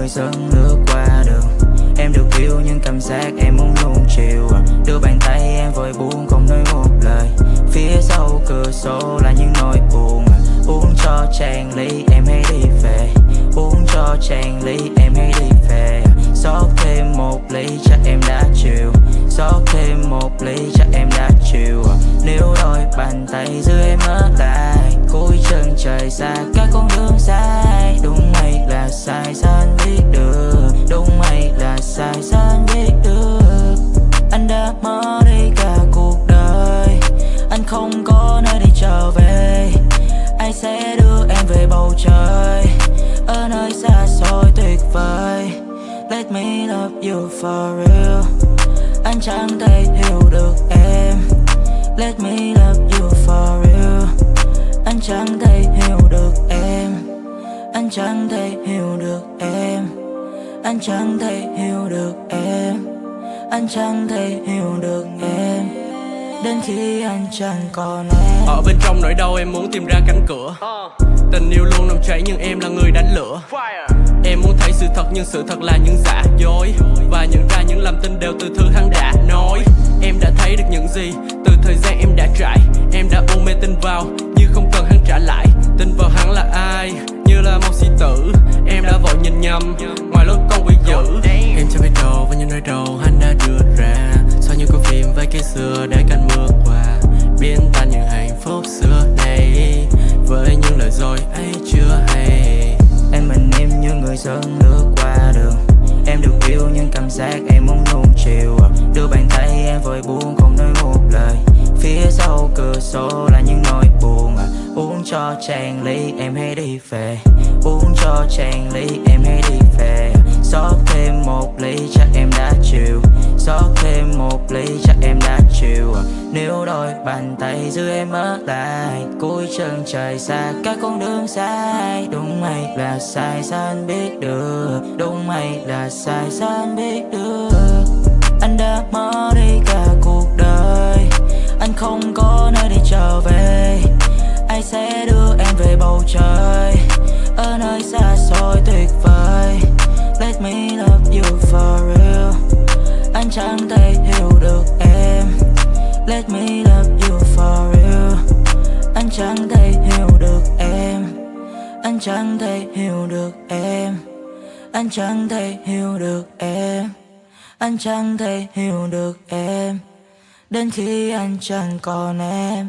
người dân nước qua đường Em được yêu nhưng cảm giác em muốn nuông chiều à. Đưa bàn tay em vội buông không nói một lời. Phía sau cửa sổ là những nỗi buồn à. Uống cho chàng ly, em hãy đi về. Uống cho chàng ly, em hãy đi về à. Xót thêm một ly chắc em đã chịu Xót thêm một ly chắc em đã chịu Nếu đôi bàn tay giữ em ở lại, Cuối chân trời xa, các con đường dài. Đúng hay là sai sao có nơi để trở về. Anh sẽ đưa em về bầu trời. Ở nơi xa xôi tuyệt vời. Let me love you for real. Anh chẳng thể hiểu được em. Let me love you for real. Anh chẳng thể hiểu được em. Anh chẳng thể hiểu được em. Anh chẳng thể hiểu được em. Anh chẳng thể hiểu được em. Đến khi anh chẳng còn em. Ở bên trong nỗi đau em muốn tìm ra cánh cửa. Tình yêu luôn nằm cháy nhưng em là người đánh lửa. Em muốn thấy sự thật nhưng sự thật là những giả dối. Và nhận ra những lầm tin đều từ thứ hắn đã nói. Em đã thấy được những gì, từ thời gian em đã trải. Em đã ôm mê tin vào, như không cần hắn trả lại. Tin vào hắn là ai, như là một sĩ tử. Em đã vội nhìn nhầm ngoài lối con quỷ dữ. Em chẳng biết đâu với những nơi đầu xưa để cơn mưa qua. Biến tan những hạnh phúc xưa đây Với những lời dối ấy chưa hay. Em mình em như người dân nước qua đường. Em được yêu nhưng cảm giác em muốn nuông chiều. Đưa bàn tay em vội buông không nói một lời. Phía sau cửa sổ là những nỗi buồn. Uống cho chàng ly, em hãy đi về. Uống cho chàng ly, em hãy đi về Đôi bàn tay giữ em ở lại, Cuối chân trời xa, các con đường sai. Đúng hay là sai, sao anh biết được? Đúng hay là sai, sao anh biết được? Anh đã mất đi cả cuộc đời, Anh không có nơi để trở về. Ai sẽ đưa em về bầu trời? Ở nơi xa xôi tuyệt vời. Let me love you for real. Anh chẳng thể hiểu được em. Let me love you for real. Anh chẳng thể hiểu được em. Anh chẳng thể hiểu được em. Anh chẳng thể hiểu được em. Anh chẳng thể hiểu được em. Đến khi anh chẳng còn em.